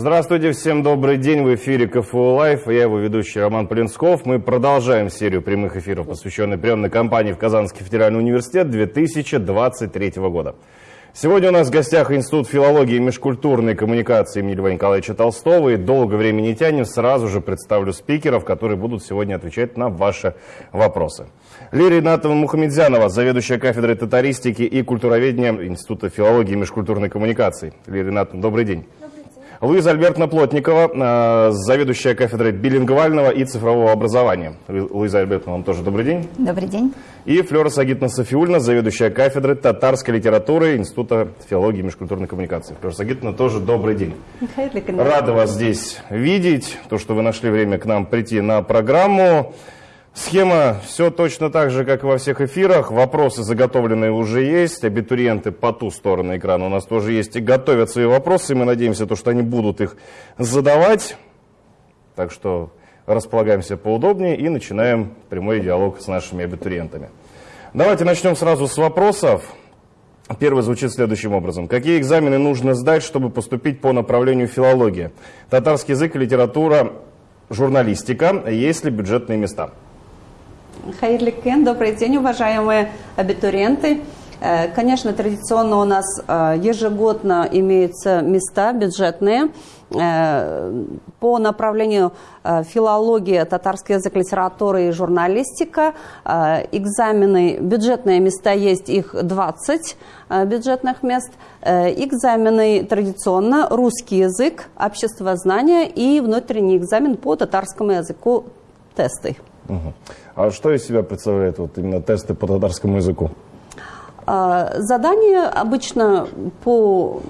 Здравствуйте, всем добрый день. В эфире КФУ Live. Я его ведущий Роман Полинсков. Мы продолжаем серию прямых эфиров, посвященной приемной кампании в Казанский федеральный университет 2023 года. Сегодня у нас в гостях Институт филологии и межкультурной коммуникации имени Льва Николаевича Толстого. И долго времени не тянем, сразу же представлю спикеров, которые будут сегодня отвечать на ваши вопросы. Лирия Игнатовна Мухамедзянова, заведующая кафедрой татаристики и культуроведения Института филологии и межкультурной коммуникации. Лирия Игнатовна, добрый день. Луиза Альбертовна Плотникова, э, заведующая кафедрой билинговального и цифрового образования. Луиза Альбертовна, вам тоже добрый день. Добрый день. И Флора Сагитовна Софиульна, заведующая кафедрой татарской литературы Института филологии и межкультурной коммуникации. Флора Сагитовна, тоже добрый день. Рада вас здесь видеть, то, что вы нашли время к нам прийти на программу. Схема все точно так же, как и во всех эфирах. Вопросы заготовленные уже есть. Абитуриенты по ту сторону экрана у нас тоже есть и готовят свои вопросы. Мы надеемся, то, что они будут их задавать. Так что располагаемся поудобнее и начинаем прямой диалог с нашими абитуриентами. Давайте начнем сразу с вопросов. Первый звучит следующим образом. Какие экзамены нужно сдать, чтобы поступить по направлению филология? Татарский язык, литература, журналистика. Есть ли бюджетные места? Хайрликен, добрый день, уважаемые абитуриенты. Э, конечно, традиционно у нас э, ежегодно имеются места бюджетные э, по направлению филология, татарский язык, литература и журналистика. Экзамены, бюджетные места есть, их 20 бюджетных мест. Экзамены традиционно русский язык, общество знания и внутренний экзамен по татарскому языку тесты. Угу. А что из себя представляют вот именно тесты по татарскому языку? А, задание обычно по,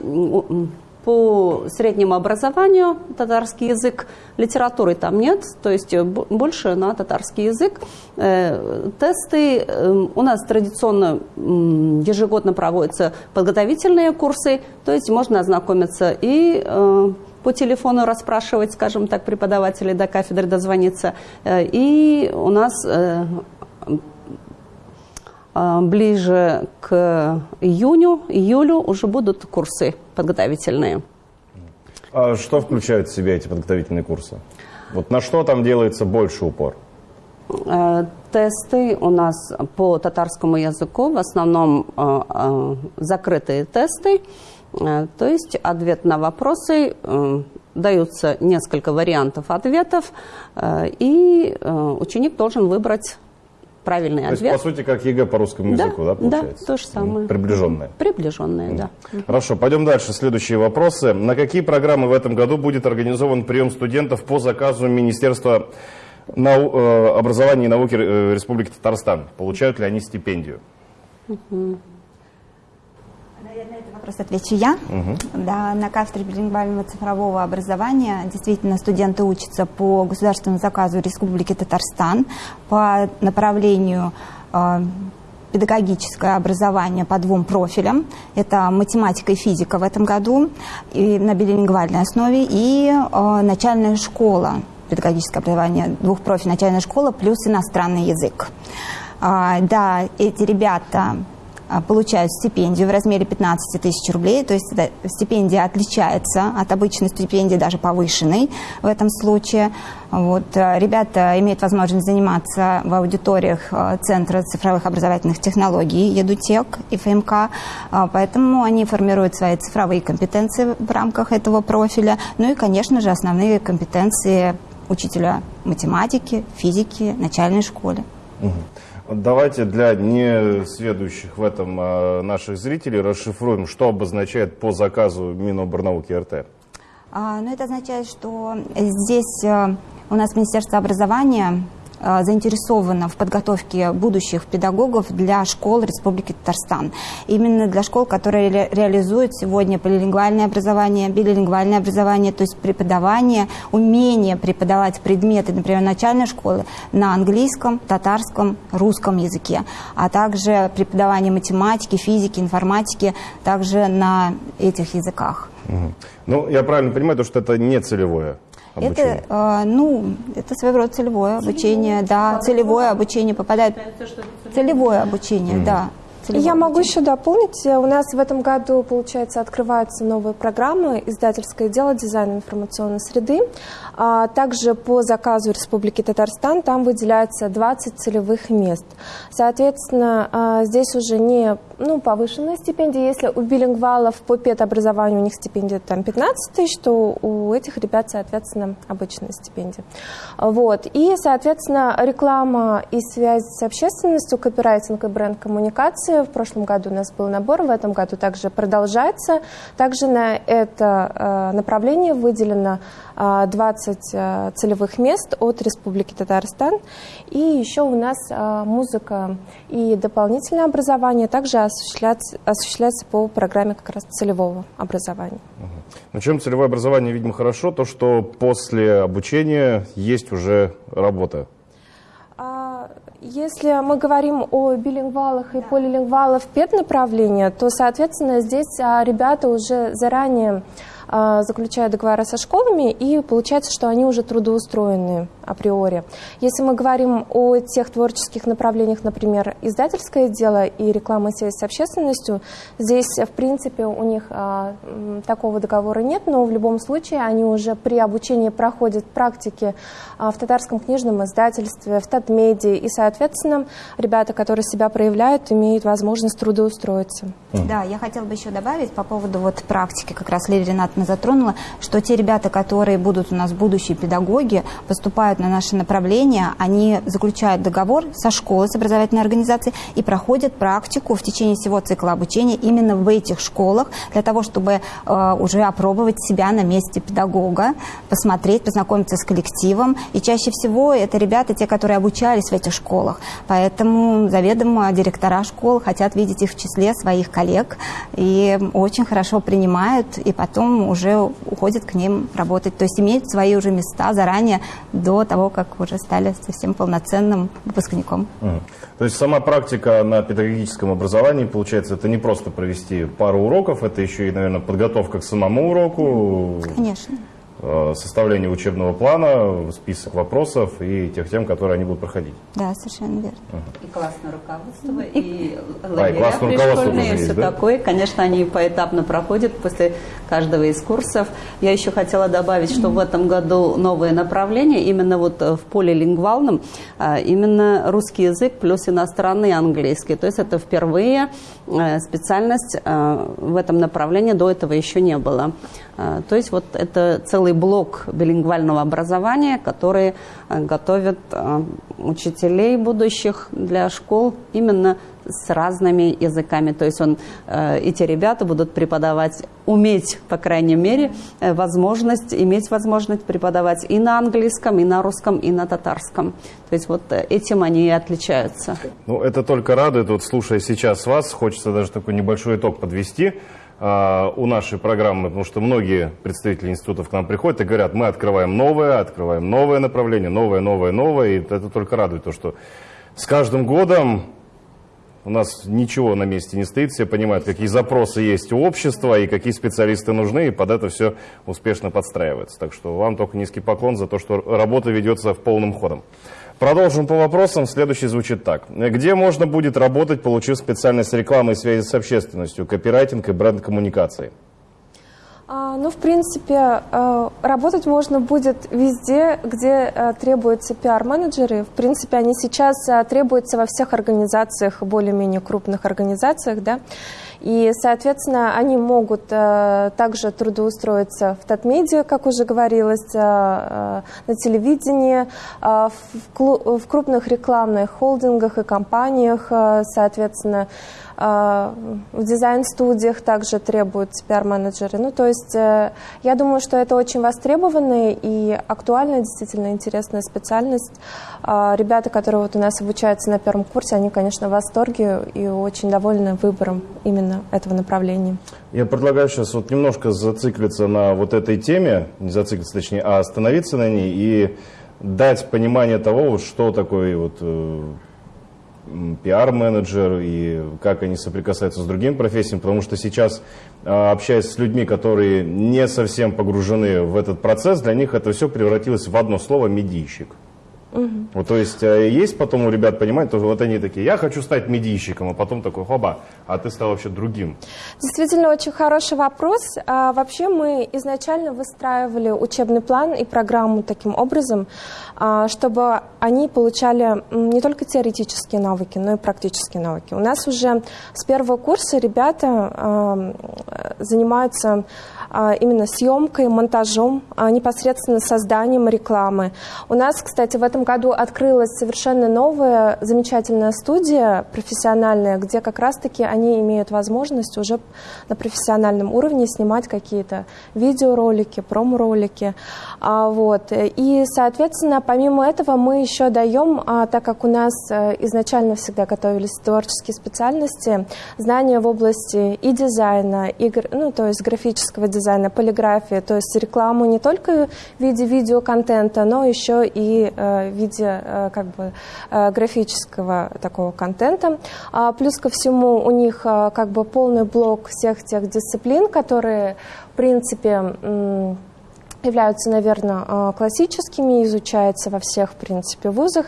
по среднему образованию, татарский язык, литературы там нет, то есть больше на татарский язык. Э, тесты э, у нас традиционно ежегодно проводятся подготовительные курсы, то есть можно ознакомиться и э, по телефону расспрашивать, скажем так, преподавателей до кафедры дозвониться. Э, и у нас э, э, ближе к июню, июлю уже будут курсы подготовительные. А что включают в себя эти подготовительные курсы? Вот на что там делается больше упор? Тесты у нас по татарскому языку, в основном закрытые тесты. Э, то есть ответ на вопросы, э, даются несколько вариантов ответов, э, и ученик должен выбрать правильный то ответ. Есть, по сути, как ЕГЭ по русскому языку, да, получается? Да, то же самое. Приближенное. Приближенное, да. Хорошо, пойдем дальше. Следующие вопросы. На какие программы в этом году будет организован прием студентов по заказу Министерства нау образования и науки Республики Татарстан? Получают ли они стипендию? Угу вопрос отвечу я. Угу. Да, на кафедре билингвального цифрового образования действительно студенты учатся по государственному заказу Республики Татарстан по направлению э, педагогическое образование по двум профилям. Это математика и физика в этом году и на билингвальной основе и э, начальная школа, педагогическое образование двух профилей, начальная школа плюс иностранный язык. А, да, эти ребята получают стипендию в размере 15 тысяч рублей, то есть стипендия отличается от обычной стипендии, даже повышенной в этом случае. Вот, а, ребята имеют возможность заниматься в аудиториях а, Центра цифровых образовательных технологий ЕДУТЕК и ФМК, поэтому они формируют свои цифровые компетенции в рамках этого профиля, ну и, конечно же, основные компетенции учителя математики, физики, начальной школе. Угу. Давайте для несведущих в этом а, наших зрителей расшифруем, что обозначает по заказу Миноборнауки РТ. А, ну, это означает, что здесь а, у нас Министерство образования Э, заинтересована в подготовке будущих педагогов для школ Республики Татарстан. Именно для школ, которые ре реализуют сегодня полилингвальное образование, билингвальное образование, то есть преподавание, умение преподавать предметы, например, начальной школы на английском, татарском, русском языке, а также преподавание математики, физики, информатики также на этих языках. Ну, я правильно понимаю, то, что это не целевое обучение? Это, э, ну, это своего рода целевое обучение, да, целевое обучение попадает, целевое обучение, mm. да. Я могу еще дополнить. У нас в этом году, получается, открываются новые программы «Издательское дело. Дизайн информационной среды». А также по заказу Республики Татарстан там выделяется 20 целевых мест. Соответственно, а, здесь уже не ну, повышенная стипендия. Если у билингвалов по педобразованию у них стипендия там 15 тысяч, то у этих ребят, соответственно, обычная стипендия. Вот. И, соответственно, реклама и связь с общественностью, копирайтинг и бренд-коммуникации. В прошлом году у нас был набор, в этом году также продолжается. Также на это а, направление выделено 20 а, целевых мест от Республики Татарстан. И еще у нас а, музыка и дополнительное образование также осуществляется, осуществляется по программе как раз целевого образования. На чем целевое образование, видимо, хорошо, то, что после обучения есть уже работа. А, если мы говорим о билингвалах и полилингвалах педнаправления, то, соответственно, здесь ребята уже заранее а, заключают договора со школами, и получается, что они уже трудоустроены априори. Если мы говорим о тех творческих направлениях, например, издательское дело и реклама связи с общественностью, здесь, в принципе, у них а, такого договора нет, но в любом случае они уже при обучении проходят практики а, в татарском книжном издательстве, в Татмедии, и, соответственно, ребята, которые себя проявляют, имеют возможность трудоустроиться. Да, я хотела бы еще добавить по поводу вот практики, как раз Лилия Ренат конкретно затронула, что те ребята, которые будут у нас будущие педагоги, поступают на наше направление, они заключают договор со школой, с образовательной организацией и проходят практику в течение всего цикла обучения именно в этих школах, для того, чтобы э, уже опробовать себя на месте педагога, посмотреть, познакомиться с коллективом. И чаще всего это ребята, те, которые обучались в этих школах. Поэтому заведомо директора школ хотят видеть их в числе своих коллег и очень хорошо принимают, и потом уже уходят к ним работать. То есть имеют свои уже места заранее до того, как уже стали совсем полноценным выпускником. Угу. То есть сама практика на педагогическом образовании, получается, это не просто провести пару уроков, это еще и, наверное, подготовка к самому уроку. Конечно. Э, составление учебного плана, список вопросов и тех тем, которые они будут проходить. Да, совершенно верно. И классное руководство, и лагеря а, и пришкольные, и все да? такое. Конечно, они поэтапно проходят после каждого из курсов. Я еще хотела добавить, что в этом году новое направление, именно вот в полилингвалном, а, именно русский язык плюс иностранный английский. То есть это впервые э, специальность э, в этом направлении, до этого еще не было. А, то есть вот это целый блок билингвального образования, который а, готовит а, учителей будущих для школ именно с разными языками. То есть он, эти ребята будут преподавать, уметь, по крайней мере, э, возможность, иметь возможность преподавать и на английском, и на русском, и на татарском. То есть вот э, этим они и отличаются. Ну, это только радует. Вот слушая сейчас вас, хочется даже такой небольшой итог подвести. А, у нашей программы, потому что многие представители институтов к нам приходят и говорят, мы открываем новое, открываем новое направление, новое, новое, новое, и это только радует то, что с каждым годом у нас ничего на месте не стоит, все понимают, какие запросы есть у общества и какие специалисты нужны, и под это все успешно подстраивается. Так что вам только низкий поклон за то, что работа ведется в полным ходом. Продолжим по вопросам. Следующий звучит так. Где можно будет работать, получив специальность рекламы и связи с общественностью, копирайтинг и бренд-коммуникации? А, ну, в принципе, э, работать можно будет везде, где э, требуются пиар-менеджеры. В принципе, они сейчас э, требуются во всех организациях, более-менее крупных организациях, да. И, соответственно, они могут э, также трудоустроиться в Татмедиа, как уже говорилось, э, э, на телевидении, в, крупных рекламных холдингах и компаниях, соответственно, в дизайн-студиях также требуются пиар-менеджеры. Ну, то есть э, я думаю, что это очень востребованная и актуальная, действительно интересная специальность. Э, ребята, которые вот у нас обучаются на первом курсе, они, конечно, в восторге и очень довольны выбором именно этого направления. Я предлагаю сейчас вот немножко зациклиться на вот этой теме, не зациклиться точнее, а остановиться на ней и дать понимание того, что такое вот э, пиар-менеджер и как они соприкасаются с другими профессиями, потому что сейчас, э, общаясь с людьми, которые не совсем погружены в этот процесс, для них это все превратилось в одно слово «медийщик». Угу. Вот, то есть э, есть потом у ребят понимание, то вот они такие, я хочу стать медийщиком, а потом такой, хоба, а ты стал вообще другим. Действительно, очень хороший вопрос. А, вообще мы изначально выстраивали учебный план и программу таким образом, а, чтобы они получали не только теоретические навыки, но и практические навыки. У нас уже с первого курса ребята а, занимаются именно съемкой, монтажом, а, непосредственно созданием рекламы. У нас, кстати, в этом году открылась совершенно новая замечательная студия профессиональная, где как раз-таки они имеют возможность уже на профессиональном уровне снимать какие-то видеоролики, промо-ролики. А, вот. И, соответственно, помимо этого мы еще даем, так как у нас э, изначально всегда готовились творческие специальности, знания в области и дизайна, и, ну, то есть графического дизайна, дизайна, полиграфии, то есть рекламу не только в виде видеоконтента, но еще и э, в виде э, как бы э, графического такого контента. А плюс ко всему у них как бы полный блок всех тех дисциплин, которые в принципе являются, наверное, классическими, изучаются во всех, в принципе, вузах.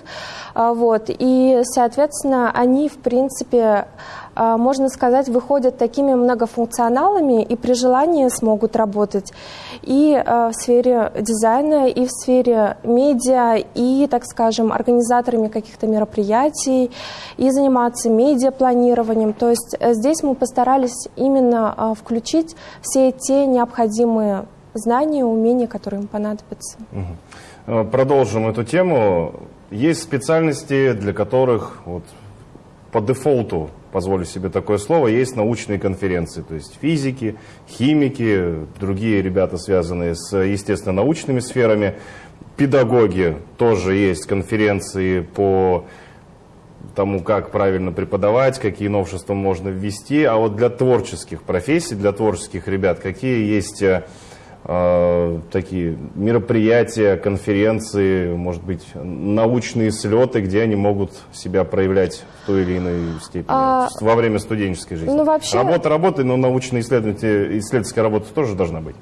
А, вот. И, соответственно, они, в принципе, можно сказать, выходят такими многофункционалами и при желании смогут работать и а, в сфере дизайна, и в сфере медиа, и, так скажем, организаторами каких-то мероприятий, и заниматься медиапланированием. То есть э, здесь мы постарались именно а, включить все те необходимые знания, умения, которые им понадобятся. Угу. Продолжим эту тему. Есть специальности, для которых вот, по дефолту позволю себе такое слово, есть научные конференции, то есть физики, химики, другие ребята, связанные с, естественно, научными сферами, педагоги, тоже есть конференции по тому, как правильно преподавать, какие новшества можно ввести, а вот для творческих профессий, для творческих ребят, какие есть э, такие мероприятия, конференции, может быть, научные слеты, где они могут себя проявлять в той или иной степени а, во время студенческой жизни. Ну, вообще... Работа работы, но научно-исследовательская работа тоже должна быть.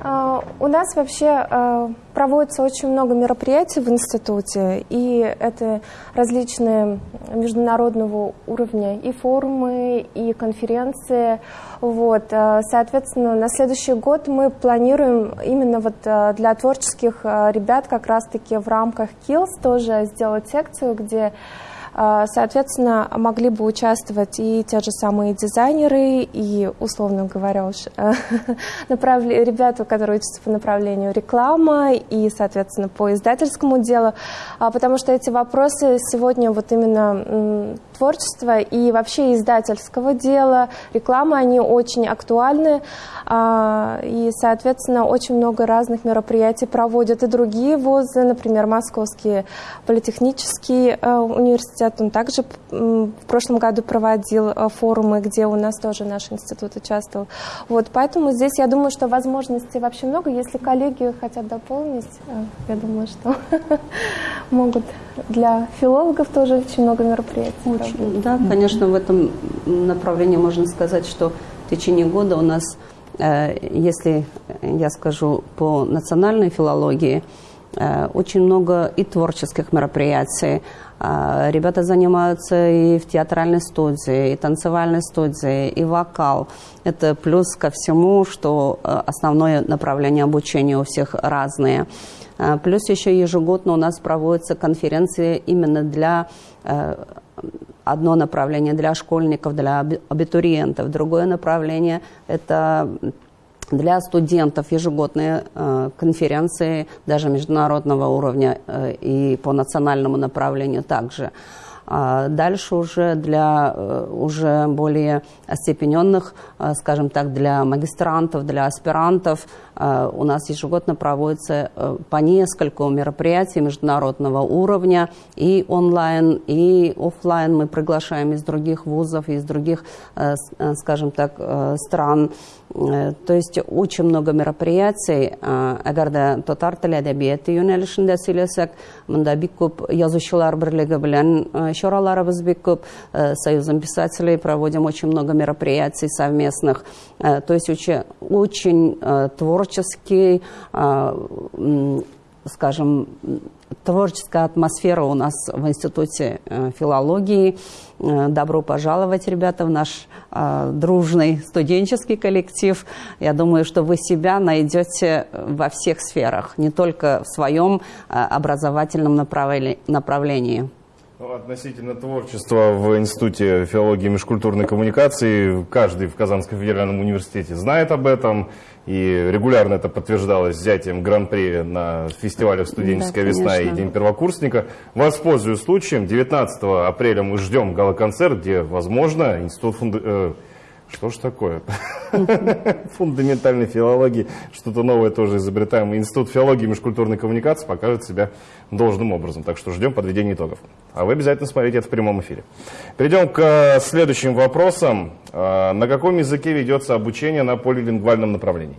А, у нас вообще а, проводится очень много мероприятий в институте, и это различные международного уровня и форумы, и конференции. Вот. А, соответственно, на следующий год мы планируем именно вот для творческих ребят как раз-таки в рамках KILLS тоже сделать секцию, где соответственно, могли бы участвовать и те же самые дизайнеры, и, условно говоря, уж направле... ребята, которые учатся по направлению реклама, и, соответственно, по издательскому делу, а, потому что эти вопросы сегодня вот именно творчества и вообще издательского дела, рекламы, они очень актуальны, а, и, соответственно, очень много разных мероприятий проводят и другие вузы, например, Московский политехнический университет, университет, он также в прошлом году проводил э, форумы, где у нас тоже наш институт участвовал. Вот, поэтому здесь я думаю, что возможностей вообще много. Если коллеги хотят дополнить, э, я думаю, что могут для филологов тоже очень много мероприятий. Очень, да, конечно, в этом направлении можно сказать, что в течение года у нас, э, если я скажу по национальной филологии, очень много и творческих мероприятий, а, ребята занимаются и в театральной студии, и танцевальной студии, и вокал. Это плюс ко всему, что э, основное направление обучения у всех разные. А, плюс еще ежегодно у нас проводятся конференции именно для э, одно направление для школьников, для абитуриентов, другое направление – это для студентов ежегодные э, конференции, даже международного уровня э, и по национальному направлению также. А дальше уже для э, уже более остепененных, э, скажем так, для магистрантов, для аспирантов э, у нас ежегодно проводится по нескольку мероприятий международного уровня и онлайн, и офлайн. Мы приглашаем из других вузов, из других, скажем так, стран. То есть очень много мероприятий. Дә татар теле әдәбияты юнәлешендә сөйләсәк, монда бик күп язучылар берлеге белән чараларыбыз бик күп. Союзом писателей проводим очень много мероприятий совместных. То есть очень, очень творческий скажем, творческая атмосфера у нас в Институте э, филологии. Э, добро пожаловать, ребята, в наш э, дружный студенческий коллектив. Я думаю, что вы себя найдете во всех сферах, не только в своем образовательном направлении. Ну, относительно творчества в Институте филологии и межкультурной коммуникации, каждый в Казанском федеральном университете знает об этом, и регулярно это подтверждалось взятием гран-при на фестивалях «Студенческая да, весна» и День первокурсника. Воспользуюсь случаем, 19 апреля мы ждем гала-концерт, где, возможно, Институт фунда... Что ж такое? Фундаментальной филологии, что-то новое тоже изобретаем. Институт филологии и межкультурной коммуникации покажет себя должным образом. Так что ждем подведения итогов. А вы обязательно смотрите это в прямом эфире. Перейдем к э, следующим вопросам. Э, на каком языке ведется обучение на полилингвальном направлении?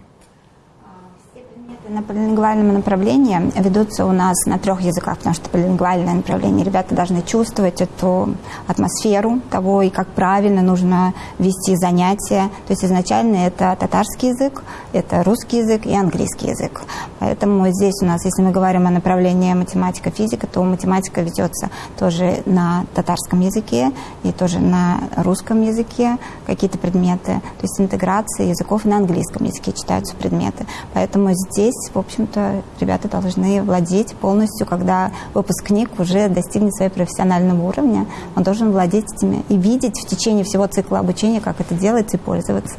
На полилингвальном направлении ведутся у нас на трех языках, потому что полилингвальное направление. Ребята должны чувствовать эту атмосферу того, и как правильно нужно вести занятия. То есть изначально это татарский язык, это русский язык и английский язык. Поэтому здесь у нас, если мы говорим о направлении математика-физика, то математика ведется тоже на татарском языке и тоже на русском языке какие-то предметы. То есть интеграция языков на английском языке читаются предметы. Поэтому здесь здесь, в общем-то, ребята должны владеть полностью, когда выпускник уже достигнет своего профессионального уровня, он должен владеть этими и видеть в течение всего цикла обучения, как это делается и пользоваться.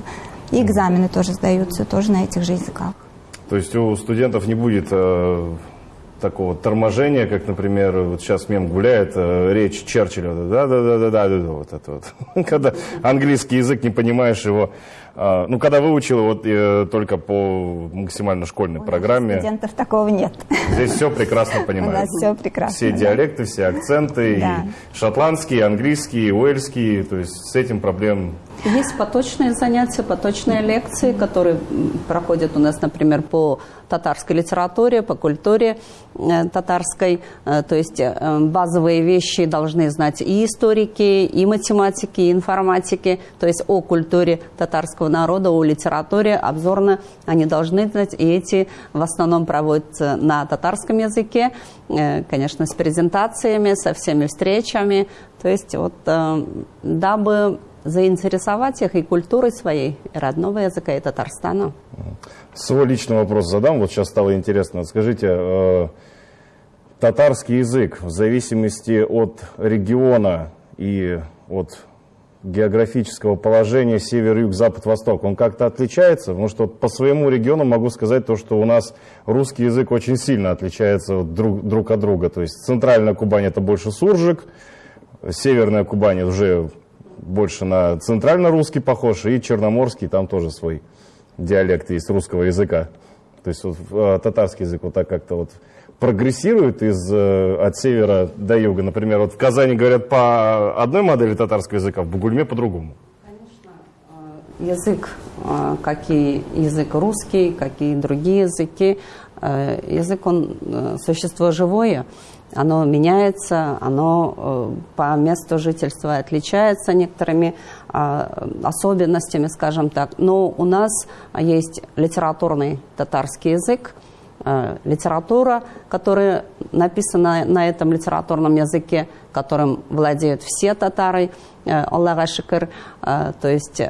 И экзамены тоже сдаются, тоже на этих же языках. То есть у студентов не будет э, такого торможения, как, например, вот сейчас мем гуляет, э, речь Черчилля, да-да-да-да-да, вот это вот. Когда английский язык, не понимаешь его, ну, когда выучил вот э, только по максимально школьной У программе. студентов такого нет. Здесь все прекрасно понимают. У нас все прекрасно. Все да. диалекты, все акценты, да. и шотландский, и английский, и уэльский, то есть с этим проблем есть поточные занятия, поточные лекции, которые проходят у нас, например, по татарской литературе, по культуре э, татарской. Э, то есть базовые вещи должны знать и историки, и математики, и информатики. То есть о культуре татарского народа, о литературе обзорно они должны знать. И эти в основном проводятся на татарском языке, конечно, с презентациями, со всеми встречами. То есть вот дабы заинтересовать их и культурой своей, и родного языка, и Татарстана. Свой личный вопрос задам, вот сейчас стало интересно. Скажите, э, татарский язык в зависимости от региона и от географического положения север, юг, запад, восток, он как-то отличается? Потому что по своему региону могу сказать то, что у нас русский язык очень сильно отличается друг, друг от друга. То есть центральная Кубань это больше суржик, северная Кубань уже больше на центрально-русский похож, и черноморский, там тоже свой диалект есть русского языка. То есть вот, э, татарский язык вот так как-то вот прогрессирует из, э, от севера до юга. Например, вот в Казани говорят по одной модели татарского языка, в Бугульме по-другому. Конечно, э, язык, как и язык русский, как и другие языки, язык, он существо живое, оно меняется, оно э, по месту жительства отличается некоторыми а, особенностями, скажем так. Но у нас есть литературный татарский язык, э, литература, которая написана на этом литературном языке, которым владеют все татары, э, Аллаха шикр. То есть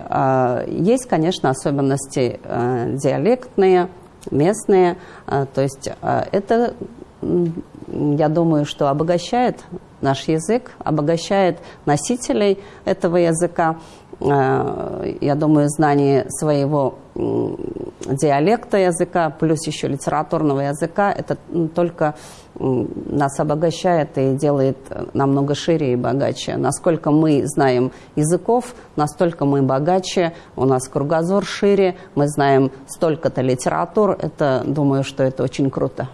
есть, конечно, особенности диалектные, местные. То есть это я думаю, что обогащает наш язык, обогащает носителей этого языка. Э, я думаю, знание своего диалекта языка, плюс еще литературного языка, это только нас обогащает и делает намного шире и богаче. Насколько мы знаем языков, настолько мы богаче, у нас кругозор шире, мы знаем столько-то литератур. Это, думаю, что это очень круто.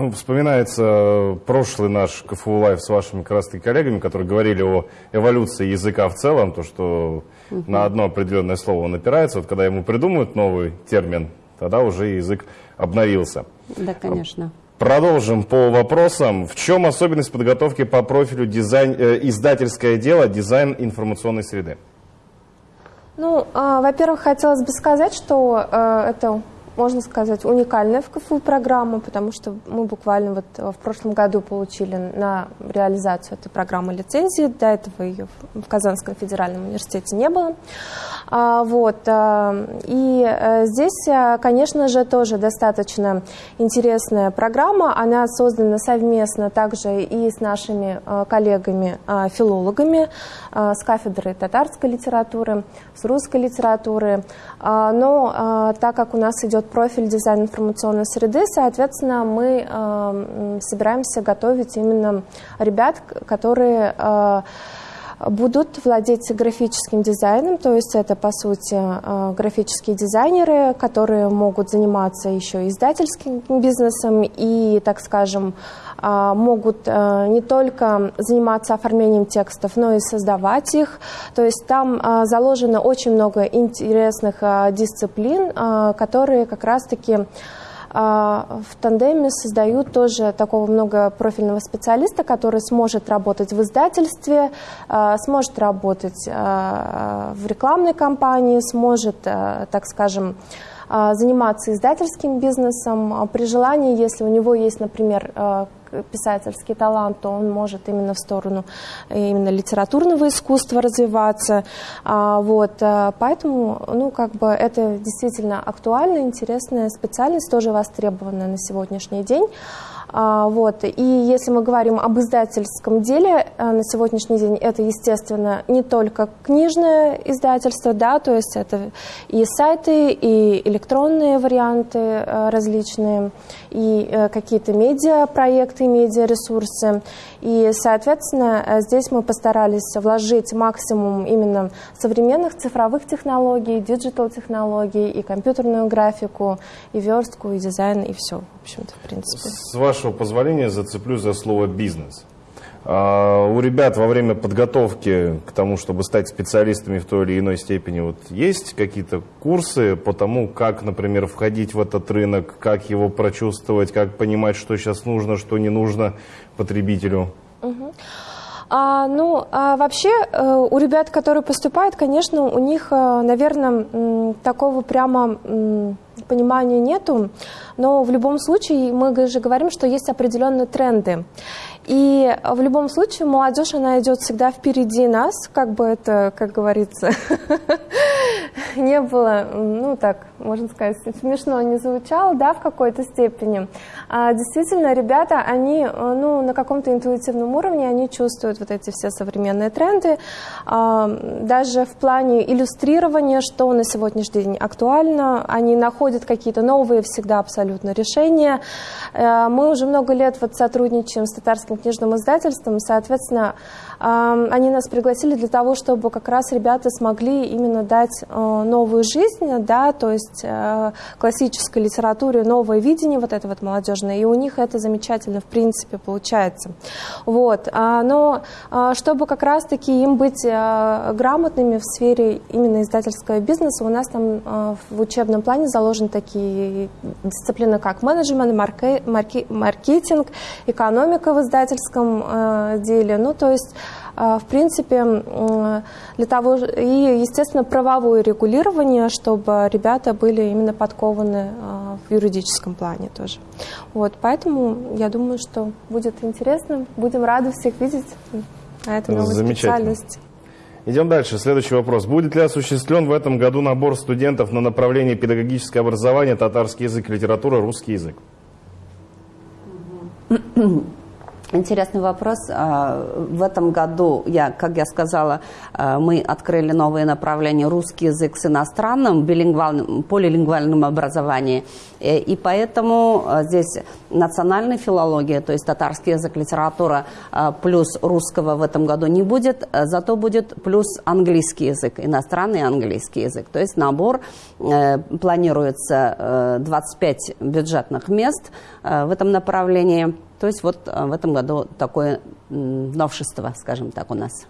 Ну, вспоминается прошлый наш КФУ Лайв с вашими как раз коллегами, которые говорили о эволюции языка в целом, то, что угу. на одно определенное слово он опирается. Вот когда ему придумают новый термин, тогда уже язык обновился. Да, конечно. Продолжим по вопросам. В чем особенность подготовки по профилю дизайн, э, издательское дело, дизайн информационной среды? Ну, э, во-первых, хотелось бы сказать, что э, это можно сказать, уникальная в КФУ программа, потому что мы буквально вот в прошлом году получили на реализацию этой программы лицензии. До этого ее в Казанском федеральном университете не было. А, вот. А, и э, здесь, э, конечно же, тоже достаточно интересная программа. Она создана совместно также и с нашими э, коллегами-филологами с кафедры татарской литературы, с русской литературы. А, но так как у нас идет профиль дизайн информационной среды, соответственно, мы собираемся готовить именно ребят, которые будут владеть графическим дизайном, то есть это, по сути, э, графические дизайнеры, которые могут заниматься еще издательским бизнесом и, так скажем, э, могут э, не только заниматься оформлением текстов, но и создавать их. То есть там заложено очень много интересных дисциплин, которые как раз-таки а, в тандеме создают тоже такого многопрофильного специалиста, который сможет работать в издательстве, а, сможет работать а, в рекламной кампании, сможет, так скажем, заниматься издательским бизнесом. При желании, если у него есть, например, писательский талант, то он может именно в сторону именно литературного искусства развиваться. А, вот, э, поэтому, ну, как бы это действительно актуальная, интересная специальность, тоже востребованная на сегодняшний день. А, вот. И если мы говорим об издательском деле, э, на сегодняшний день это, естественно, не только книжное издательство, да, то есть это и сайты, и электронные варианты э, различные, и э, какие-то медиапроекты, медиаресурсы. И, соответственно, здесь мы постарались вложить максимум именно современных цифровых технологий, диджитал-технологий, и компьютерную графику, и верстку, и дизайн, и все, общем-то, в принципе. С вашего позволения зацеплюсь за слово «бизнес». А у ребят во время подготовки к тому, чтобы стать специалистами в той или иной степени, вот есть какие-то курсы по тому, как, например, входить в этот рынок, как его прочувствовать, как понимать, что сейчас нужно, что не нужно потребителю? Угу. А, ну, а вообще э, у ребят, которые поступают, конечно, у них, э, наверное, такого прямо понимания нету, но в любом случае мы же говорим, что есть определенные тренды. И в любом случае молодежь, она идет всегда впереди нас, как бы это, как говорится, не было, ну так, можно сказать, смешно не звучало, да, в какой-то степени. А действительно, ребята, они, ну, на каком-то интуитивном уровне, они чувствуют вот эти все современные тренды, а, даже в плане иллюстрирования, что на сегодняшний день актуально, они находят какие-то новые всегда абсолютно решения. Э, мы уже много лет вот сотрудничаем с татарским книжным издательством, соответственно, они нас пригласили для того, чтобы как раз ребята смогли именно дать э, новую жизнь, да, то есть э, классической литературе новое видение вот это вот молодежное, и у них это замечательно в принципе получается. Вот. А, но а, чтобы как раз-таки им быть э, грамотными в сфере именно издательского бизнеса, у нас там в учебном плане заложены такие дисциплины, как менеджмент, маркетинг, экономика в издательском деле, ну то есть а, в принципе, для того, и, естественно, правовое регулирование, чтобы ребята были именно подкованы в юридическом плане тоже. Вот, поэтому я думаю, что будет интересно. Будем рады всех видеть на этой новой специальности. Идем дальше. Следующий вопрос. Будет ли осуществлен в этом году набор студентов на направление педагогическое образование, татарский язык, литература, русский язык? Интересный вопрос. А, в этом году, я, как я сказала, а, мы открыли новые направления русский язык с иностранным, билингвальным, полилингвальным образованием. Э, и поэтому а, здесь национальная филология, то есть татарский язык, литература плюс русского в этом году не будет, зато будет плюс английский язык, иностранный английский язык. То есть набор э, планируется 25 э, бюджетных мест в этом направлении. То есть вот в этом году такое новшество, скажем так, у нас.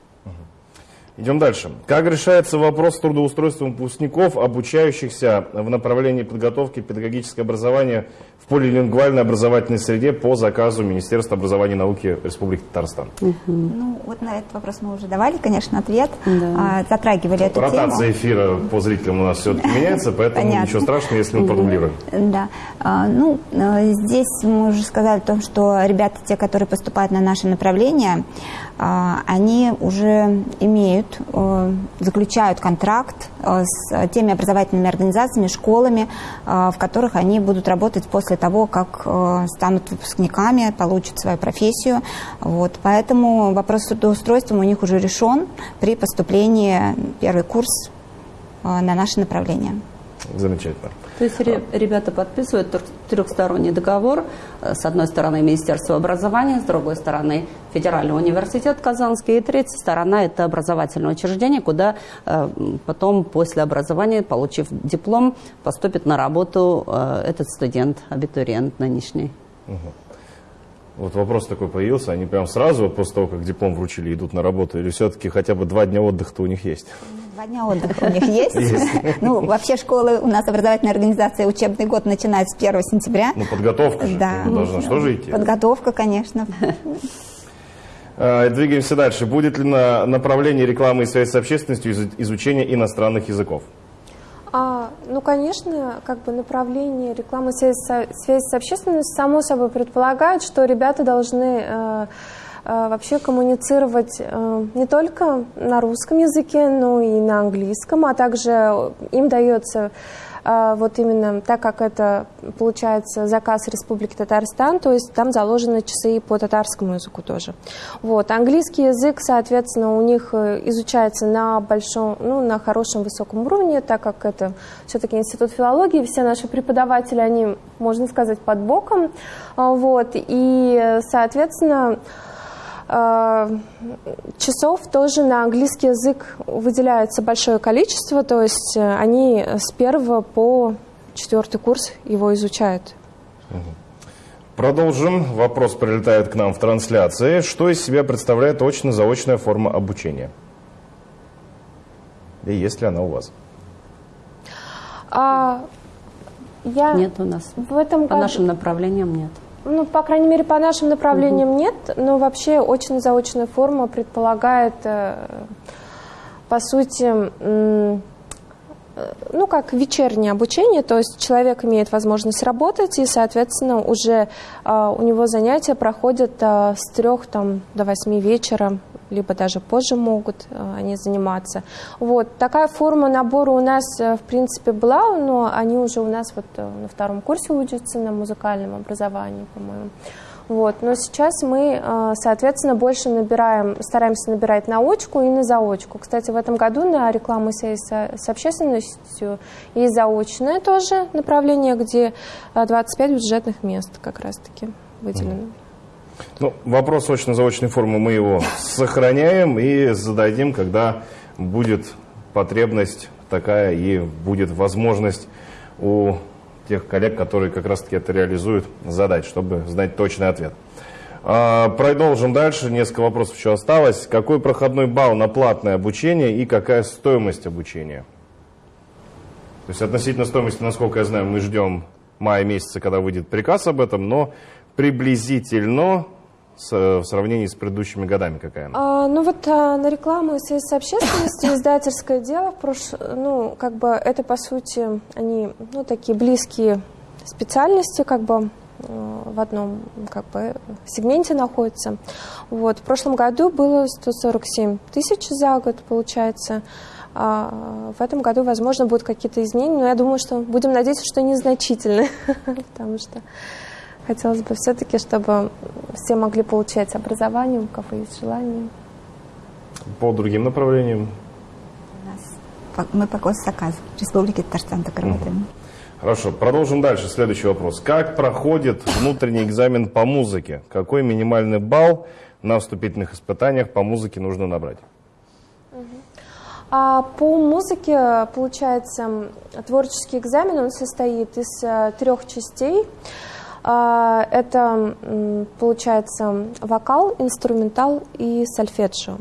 Идем дальше. Как решается вопрос с трудоустройством выпускников, обучающихся в направлении подготовки педагогического образования в полилингвальной образовательной среде по заказу Министерства образования и науки Республики Татарстан? Угу. Ну, вот на этот вопрос мы уже давали, конечно, ответ. Да. А, затрагивали эту Ротация тему. Ротация эфира по зрителям у нас все-таки меняется, поэтому Понятно. ничего страшного, если мы продублируем. Да. А, ну, э, здесь мы уже сказали о том, что ребята, те, которые поступают на наше направление, а, они уже имеют, э, заключают контракт э, с теми образовательными организациями, школами, э, в которых они будут работать после того, как станут выпускниками, получат свою профессию. Вот. Поэтому вопрос с трудоустройством у них уже решен при поступлении первый курс на наше направление. Замечательно. То есть ребята подписывают трехсторонний договор. Э, с одной стороны Министерство образования, с другой стороны Федеральный университет Казанский, и третья сторона это образовательное учреждение, куда э, потом после образования, получив диплом, поступит на работу э, этот студент, абитуриент нынешний. Угу. Вот вопрос такой появился, они прям сразу после того, как диплом вручили, идут на работу, или все-таки хотя бы два дня отдыха-то у них есть? Два дня отдыха у них есть. Ну, вообще школы, у нас образовательная организация, учебный год начинается с 1 сентября. Ну, подготовка же да. должна что же идти? Подготовка, конечно. А, двигаемся дальше. Будет ли на направлении рекламы и связи с общественностью изучение иностранных языков? А, ну, конечно, как бы направление рекламы связи, с общественностью само собой предполагает, что ребята должны э, Э, вообще коммуницировать э, не только на русском языке, но и на английском, а также им дается э, вот именно так как это получается заказ Республики Татарстан, то есть там заложены часы и по татарскому языку тоже. Вот. Английский язык, соответственно, у них изучается на большом, ну, на хорошем высоком уровне, так как это все-таки институт филологии, все наши преподаватели, они, можно сказать, под боком. Вот. И, соответственно, Э, часов тоже на английский язык выделяется большое количество, то есть э, они с первого по четвертый курс его изучают. Продолжим. Вопрос прилетает к нам в трансляции. Что из себя представляет очно-заочная форма обучения? И есть ли она у вас? А, я нет у нас. В этом По году... нашим направлениям нет. Ну, по крайней мере, по нашим направлениям угу. нет, но вообще очно-заочная форма предполагает, э, по сути, э, ну, как вечернее обучение, то есть человек имеет возможность работать, и, соответственно, уже э, у него занятия проходят с трех там, до восьми вечера либо даже позже могут э, они заниматься. Вот. Такая форма набора у нас, э, в принципе, была, но они уже у нас вот э, на втором курсе учатся на музыкальном образовании, по-моему. Вот. Но сейчас мы, соответственно, больше набираем, стараемся набирать на очку и на заочку. Кстати, в этом году на рекламу связи с общественностью и заочное тоже направление, где 25 бюджетных мест как раз-таки выделено. Ну, вопрос очно-заочной формы мы его сохраняем и зададим, когда будет потребность такая и будет возможность у тех коллег, которые как раз-таки это реализуют, задать, чтобы знать точный ответ. А, продолжим дальше. Несколько вопросов еще осталось. Какой проходной балл на платное обучение и какая стоимость обучения? То есть относительно стоимости, насколько я знаю, мы ждем мая месяца, когда выйдет приказ об этом, но приблизительно в сравнении с предыдущими годами какая она? А, ну вот а, на рекламу и связь с общественностью издательское дело, в прош... ну как бы это по сути они ну такие близкие специальности как бы э, в одном как бы сегменте находятся. Вот в прошлом году было 147 тысяч за год получается. А в этом году, возможно, будут какие-то изменения, но я думаю, что будем надеяться, что незначительные, потому что Хотелось бы все-таки, чтобы все могли получать образование, у кого есть желание. По другим направлениям? мы по госзаказу Республики Татарстан так работаем. Хорошо, продолжим дальше. Следующий вопрос. Как проходит внутренний экзамен по музыке? Какой минимальный балл на вступительных испытаниях по музыке нужно набрать? А по музыке, получается, творческий экзамен, он состоит из э, трех частей. А, это, получается, вокал, инструментал и сольфеджио.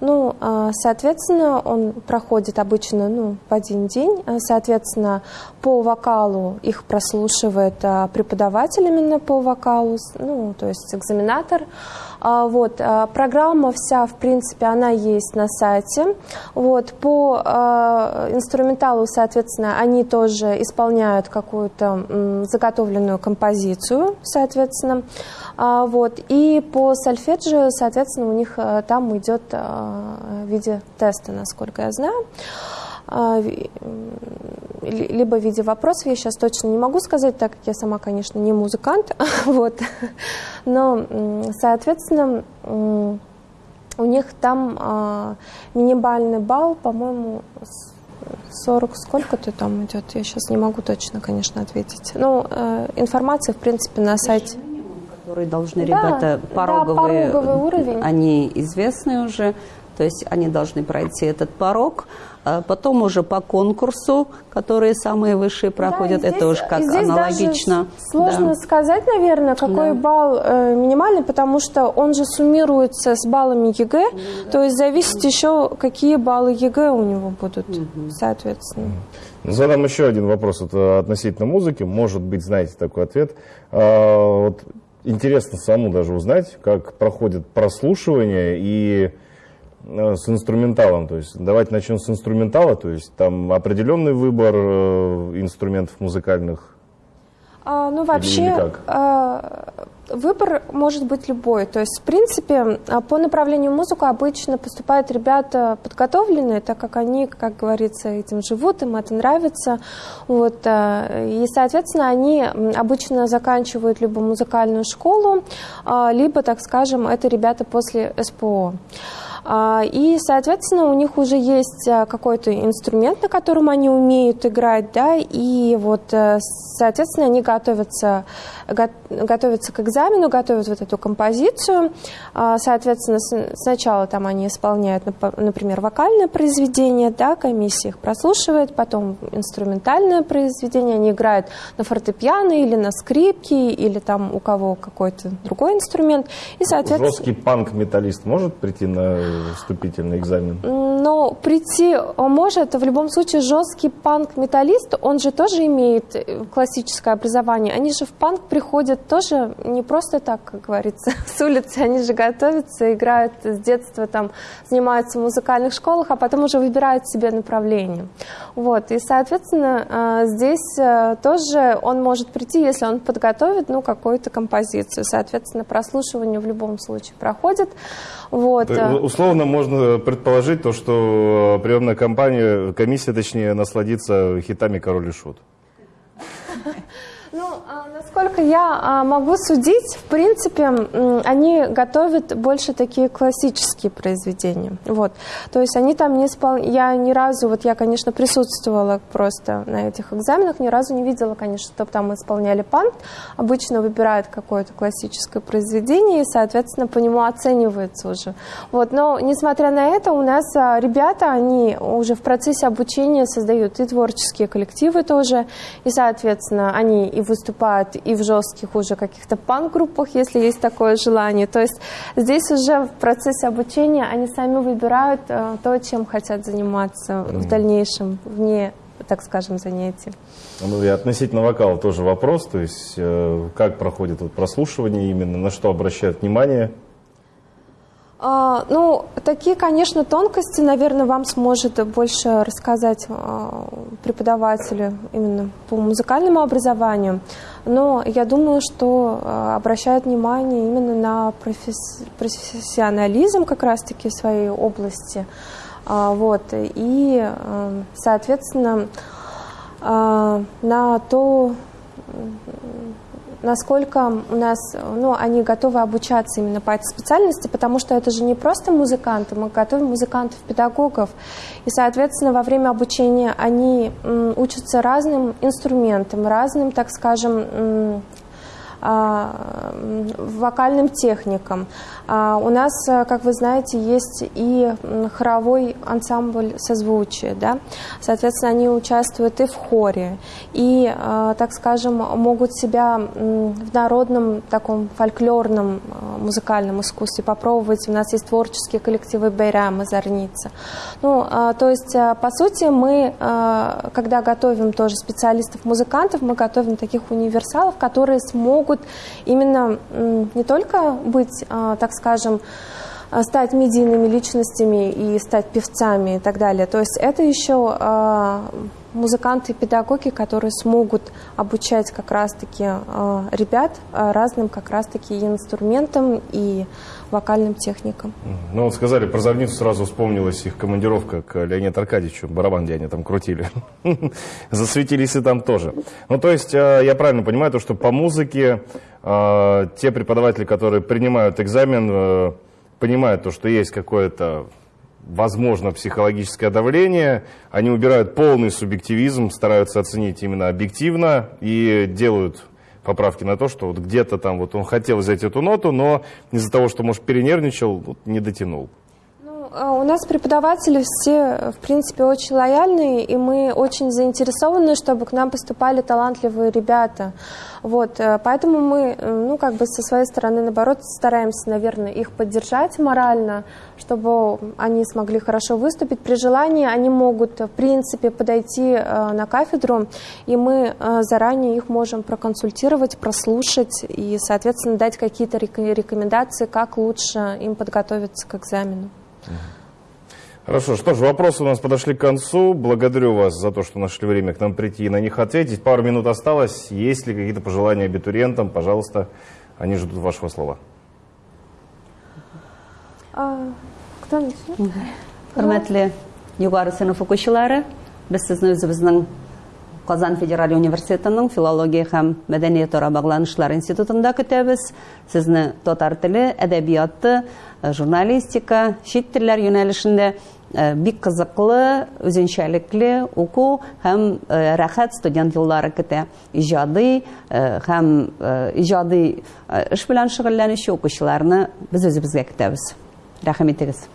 Ну, а, соответственно, он проходит обычно ну, в один день. А, соответственно, по вокалу их прослушивает преподаватель именно по вокалу, ну, то есть экзаменатор. Вот, программа вся, в принципе, она есть на сайте. Вот, по инструменталу, соответственно, они тоже исполняют какую-то заготовленную композицию, соответственно. Вот, и по сольфеджио, соответственно, у них там идет в виде теста, насколько я знаю либо в виде вопросов, я сейчас точно не могу сказать, так как я сама, конечно, не музыкант, вот, но, соответственно, у них там э, минимальный балл, по-моему, 40 сколько-то там идет, я сейчас не могу точно, конечно, ответить. Ну, э, информация, в принципе, на сайте. Которые должны да, ребята пороговые, да, пороговый уровень. они известны уже, то есть они должны пройти этот порог. А потом уже по конкурсу, которые самые высшие проходят, да, здесь, это уже как здесь аналогично. Даже сложно да. сказать, наверное, какой да. балл э, минимальный, потому что он же суммируется с баллами ЕГЭ, да. то есть зависит еще, какие баллы ЕГЭ у него будут, угу. соответственно. Задам еще один вопрос это относительно музыки. Может быть, знаете такой ответ. А, вот интересно саму даже узнать, как проходит прослушивание и с инструменталом, то есть давайте начнем с инструментала, то есть там определенный выбор э, инструментов музыкальных. А, ну вообще или, или а, выбор может быть любой, то есть в принципе а, по направлению музыку обычно поступают ребята подготовленные, так как они, как говорится, этим живут, им это нравится, вот и соответственно они обычно заканчивают либо музыкальную школу, либо, так скажем, это ребята после СПО. А, и, соответственно, у них уже есть а, какой-то инструмент, на котором они умеют играть, да, и вот, э, соответственно, они готовятся, готовятся к экзамену, готовят вот эту композицию. А, соответственно, сначала там они исполняют, например, вокальное произведение, да, комиссия их прослушивает, потом инструментальное произведение, они играют на фортепиано или на скрипке, или там у кого какой-то другой инструмент. И, соответственно... Жесткий панк-металлист может прийти на вступительный экзамен? Но прийти может в любом случае жесткий панк-металлист, он же тоже имеет э, классическое образование. Они же в панк приходят тоже не просто так, как говорится, с улицы, они же готовятся, играют с детства, там, занимаются в музыкальных школах, а потом уже выбирают себе направление. Вот, и, соответственно, э, здесь э, тоже он может прийти, если он подготовит, ну, какую-то композицию. Соответственно, прослушивание в любом случае проходит. Вот. Условно можно предположить то, что приемная компания, комиссия, точнее, насладится хитами «Король и Шут». Насколько я а, могу судить, в принципе, они готовят больше такие классические произведения. Вот. То есть они там не испол... Я ни разу, вот я, конечно, присутствовала просто на этих экзаменах, ни разу не видела, конечно, чтобы там исполняли панк. Обычно выбирают какое-то классическое произведение и, соответственно, по нему оценивается уже. Вот. Но, несмотря на это, у нас а, ребята, они уже в процессе обучения создают и творческие коллективы тоже, и, соответственно, они и выступают и в жестких уже каких-то панк-группах, если есть такое желание. То есть здесь уже в процессе обучения они сами выбирают э, то, чем хотят заниматься mm-hmm. в дальнейшем, вне, так скажем, занятий. Ну и относительно вокала тоже вопрос, то есть э, как проходит вот прослушивание именно, на что обращают внимание а, ну, такие, конечно, тонкости, наверное, вам сможет больше рассказать а, преподаватели именно по музыкальному образованию. Но я думаю, что а, обращают внимание именно на профессионализм как раз-таки своей области. Вот. И, соответственно, на то, насколько у нас, ну, они готовы обучаться именно по этой специальности, потому что это же не просто музыканты, мы готовим музыкантов-педагогов. И, соответственно, во время обучения они учатся разным инструментам, разным, так скажем, вокальным техникам. У нас, как вы знаете, есть и хоровой ансамбль созвучия, да? соответственно, они участвуют и в хоре, и, так скажем, могут себя в народном таком фольклорном музыкальном искусстве попробовать. У нас есть творческие коллективы Бейрам и Зарница. Ну, то есть, по сути, мы, когда готовим тоже специалистов-музыкантов, мы готовим таких универсалов, которые смогут именно не только быть, так скажем, стать медийными личностями и стать певцами и так далее. То есть это еще музыканты и педагоги, которые смогут обучать как раз-таки ребят разным как раз-таки инструментам и вокальным техникам. Ну вот сказали про Зорницу, сразу вспомнилась их командировка к Леониду Аркадьевичу, барабан, где они там крутили. Засветились и там тоже. Ну то есть э, я правильно понимаю, то, что по музыке э, те преподаватели, которые принимают экзамен, э, понимают то, что есть какое-то возможно психологическое давление, они убирают полный субъективизм, стараются оценить именно объективно и делают поправки на то, что вот где-то там вот он хотел взять эту ноту, но из-за того, что, может, перенервничал, вот, не дотянул. А у нас преподаватели все, в принципе, очень лояльные, и мы очень заинтересованы, чтобы к нам поступали талантливые ребята. Вот, э, поэтому мы, э, ну, как бы со своей стороны, наоборот, стараемся, наверное, их поддержать морально, чтобы они смогли хорошо выступить. При желании они могут, в принципе, подойти э, на кафедру, и мы заранее их можем проконсультировать, прослушать и, соответственно, дать какие-то рекомендации, как лучше им подготовиться к экзамену. Хорошо, что ж, вопросы у нас подошли к концу. Благодарю вас за то, что нашли время к нам прийти и на них ответить. Пару минут осталось. Есть ли какие-то пожелания абитуриентам? Пожалуйста, они ждут вашего слова. А, кто начнет? Hürmetli югары сынып укучылары, без сезне үзебезнең Казан федераль университетының филология һәм мәдәният ара багланышлар институтында көтәбез. Сезне татар теле, әдәбияты, журналистика, чит телләр юнәлешендә бик кызыклы, үзенчәлекле уку һәм рәхәт студент еллары көтә. Иҗади һәм иҗади эш белән шөгыльләнүче укучыларны без үзебезгә көтәбез. Рәхмәт итегез.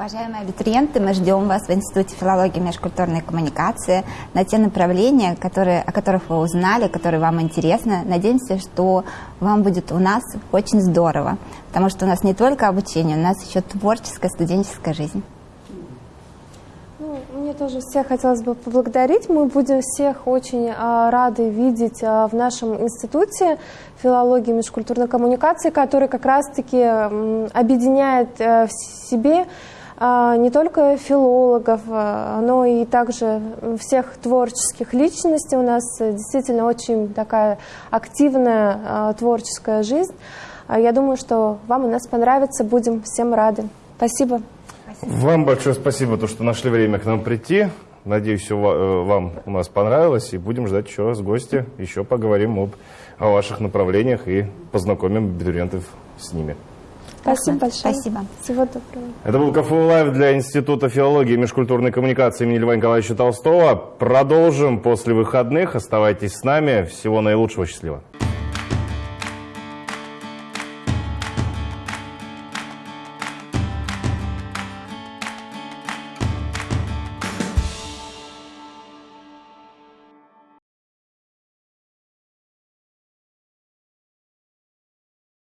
Уважаемые абитуриенты, мы ждем вас в Институте филологии и межкультурной коммуникации на те направления, которые, о которых вы узнали, которые вам интересны. Надеемся, что вам будет у нас очень здорово, потому что у нас не только обучение, у нас еще творческая студенческая жизнь. Ну, мне тоже всех хотелось бы поблагодарить. Мы будем всех очень а, рады видеть а, в нашем институте филологии и межкультурной коммуникации, который как раз-таки объединяет а, в себе не только филологов, а, но и также всех творческих личностей. У нас действительно очень такая активная а, творческая жизнь. Я думаю, что вам у нас понравится, будем всем рады. Спасибо. Вам большое спасибо, то, что нашли время к нам прийти. Надеюсь, э, вам у нас понравилось, и будем ждать еще раз гости. Еще поговорим об, о ваших направлениях и познакомим абитуриентов с ними. Спасибо большое. Спасибо. Всего доброго. Это был КФУ Лайв для Института филологии и межкультурной коммуникации имени Льва Николаевича Толстого. Продолжим после выходных. Оставайтесь с нами. Всего наилучшего. Счастливо.